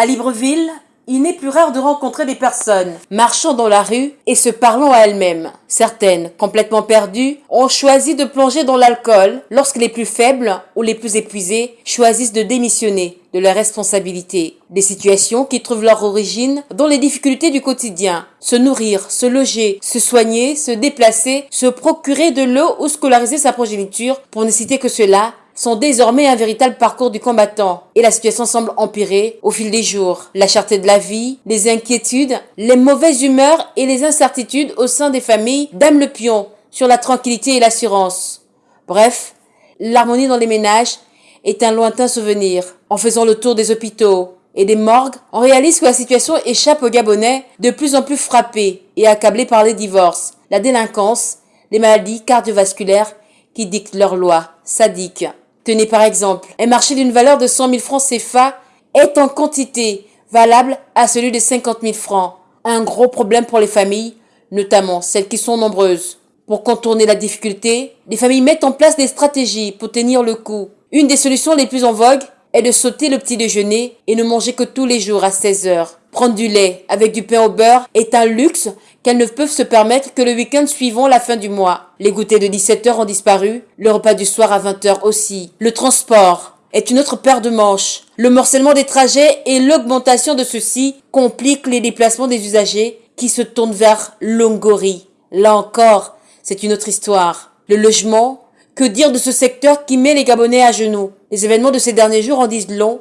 À Libreville, il n'est plus rare de rencontrer des personnes marchant dans la rue et se parlant à elles-mêmes. Certaines, complètement perdues, ont choisi de plonger dans l'alcool lorsque les plus faibles ou les plus épuisés choisissent de démissionner de leurs responsabilités. Des situations qui trouvent leur origine dans les difficultés du quotidien. Se nourrir, se loger, se soigner, se déplacer, se procurer de l'eau ou scolariser sa progéniture, pour ne citer que cela, sont désormais un véritable parcours du combattant et la situation semble empirer au fil des jours. La cherté de la vie, les inquiétudes, les mauvaises humeurs et les incertitudes au sein des familles dament le pion sur la tranquillité et l'assurance. Bref, l'harmonie dans les ménages est un lointain souvenir. En faisant le tour des hôpitaux et des morgues, on réalise que la situation échappe aux Gabonais de plus en plus frappés et accablés par les divorces, la délinquance, les maladies cardiovasculaires qui dictent leurs lois sadiques. Tenez par exemple, un marché d'une valeur de 100 000 francs CFA est en quantité valable à celui de 50 000 francs. Un gros problème pour les familles, notamment celles qui sont nombreuses. Pour contourner la difficulté, les familles mettent en place des stratégies pour tenir le coup. Une des solutions les plus en vogue est de sauter le petit déjeuner et ne manger que tous les jours à 16 heures. Prendre du lait avec du pain au beurre est un luxe qu'elles ne peuvent se permettre que le week-end suivant la fin du mois. Les goûters de 17 heures ont disparu, le repas du soir à 20 heures aussi. Le transport est une autre paire de manches. Le morcellement des trajets et l'augmentation de ceux-ci compliquent les déplacements des usagers qui se tournent vers Longori. Là encore, c'est une autre histoire. Le logement, que dire de ce secteur qui met les Gabonais à genoux? Les événements de ces derniers jours en disent long.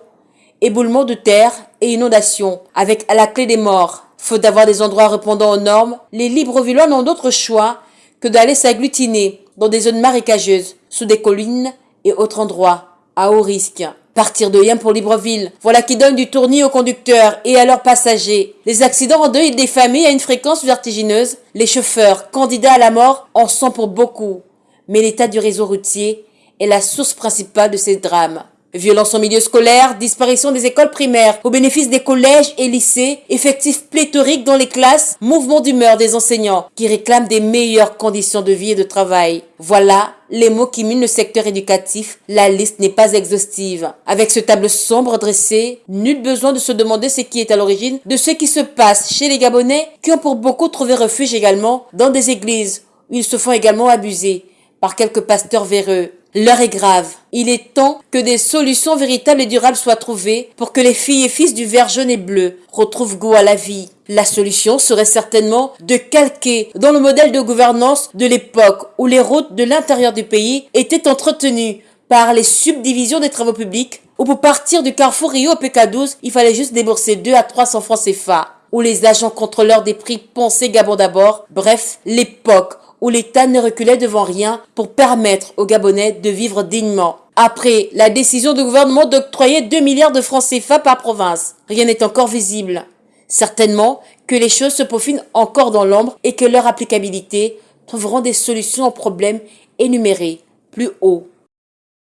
Éboulement de terre et inondations, avec à la clé des morts. Faute d'avoir des endroits répondant aux normes, les Librevillois n'ont d'autre choix que d'aller s'agglutiner dans des zones marécageuses, sous des collines et autres endroits, à haut risque. Partir de Yam pour Libreville, voilà qui donne du tournis aux conducteurs et à leurs passagers. Les accidents endeuillent des familles à une fréquence vertigineuse. Les chauffeurs, candidats à la mort, en sont pour beaucoup mais l'état du réseau routier est la source principale de ces drames. Violence en milieu scolaire, disparition des écoles primaires au bénéfice des collèges et lycées, effectifs pléthoriques dans les classes, mouvement d'humeur des enseignants qui réclament des meilleures conditions de vie et de travail. Voilà les mots qui minent le secteur éducatif. La liste n'est pas exhaustive. Avec ce tableau sombre dressé, nul besoin de se demander ce qui est à l'origine de ce qui se passe chez les Gabonais qui ont pour beaucoup trouvé refuge également dans des églises où ils se font également abuser par quelques pasteurs véreux. L'heure est grave. Il est temps que des solutions véritables et durables soient trouvées pour que les filles et fils du vert jaune et bleu retrouvent goût à la vie. La solution serait certainement de calquer dans le modèle de gouvernance de l'époque où les routes de l'intérieur du pays étaient entretenues par les subdivisions des travaux publics, où pour partir du carrefour Rio au PK12, il fallait juste débourser 2 à 300 francs CFA, où les agents contrôleurs des prix pensaient Gabon d'abord, bref, l'époque où l'État ne reculait devant rien pour permettre aux Gabonais de vivre dignement. Après la décision du gouvernement d'octroyer 2 milliards de francs CFA par province, rien n'est encore visible. Certainement que les choses se peaufinent encore dans l'ombre et que leur applicabilité trouveront des solutions aux problèmes énumérés plus haut.